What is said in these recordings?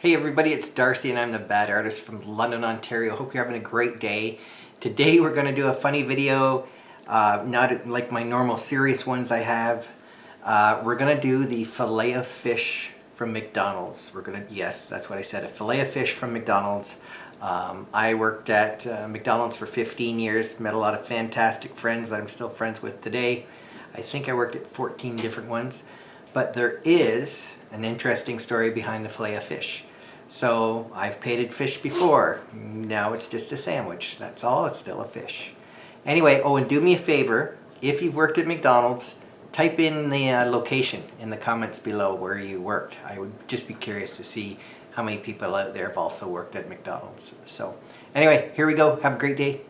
Hey everybody, it's Darcy and I'm the Bad Artist from London, Ontario. Hope you're having a great day. Today we're going to do a funny video, uh, not like my normal serious ones I have. Uh, we're going to do the fillet of fish from McDonald's. We're going to, yes, that's what I said, a fillet of fish from McDonald's. Um, I worked at uh, McDonald's for 15 years, met a lot of fantastic friends that I'm still friends with today. I think I worked at 14 different ones, but there is an interesting story behind the fillet of fish. So I've painted fish before. Now it's just a sandwich. That's all. It's still a fish. Anyway, oh, and do me a favor. If you've worked at McDonald's, type in the uh, location in the comments below where you worked. I would just be curious to see how many people out there have also worked at McDonald's. So anyway, here we go. Have a great day.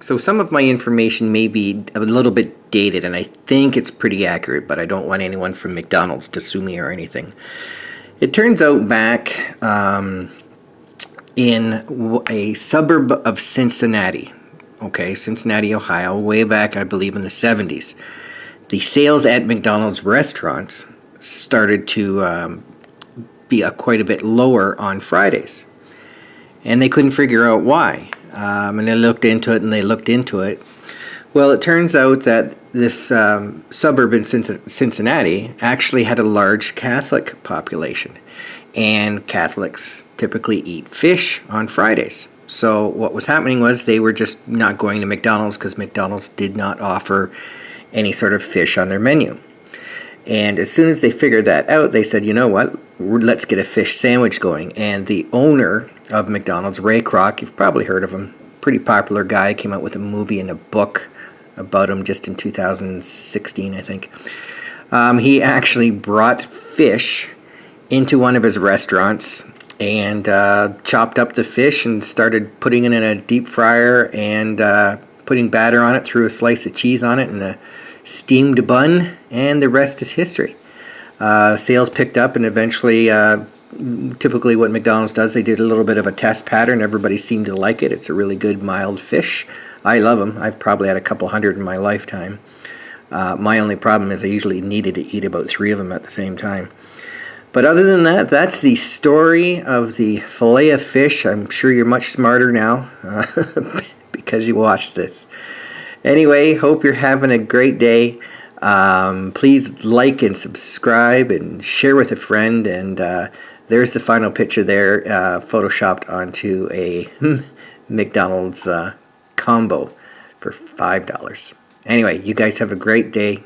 So some of my information may be a little bit dated and I think it's pretty accurate, but I don't want anyone from McDonald's to sue me or anything. It turns out back um, in a suburb of Cincinnati, okay, Cincinnati, Ohio, way back I believe in the 70s, the sales at McDonald's restaurants started to um, be a, quite a bit lower on Fridays. And they couldn't figure out why um, and they looked into it and they looked into it. Well, it turns out that this um, suburb in Cincinnati actually had a large Catholic population, and Catholics typically eat fish on Fridays. So what was happening was they were just not going to McDonald's because McDonald's did not offer any sort of fish on their menu. And as soon as they figured that out, they said, you know what, let's get a fish sandwich going. And the owner of McDonald's, Ray Kroc, you've probably heard of him, pretty popular guy, came out with a movie and a book about him just in 2016, I think. Um, he actually brought fish into one of his restaurants and uh, chopped up the fish and started putting it in a deep fryer and uh, putting batter on it, threw a slice of cheese on it and a steamed bun, and the rest is history. Uh, sales picked up and eventually, uh, typically what McDonald's does, they did a little bit of a test pattern. Everybody seemed to like it. It's a really good mild fish. I love them. I've probably had a couple hundred in my lifetime. Uh, my only problem is I usually needed to eat about three of them at the same time. But other than that, that's the story of the fillet of fish. I'm sure you're much smarter now uh, because you watched this. Anyway, hope you're having a great day. Um, please like and subscribe and share with a friend. And uh, there's the final picture there, uh, photoshopped onto a McDonald's uh, combo for $5. Anyway, you guys have a great day.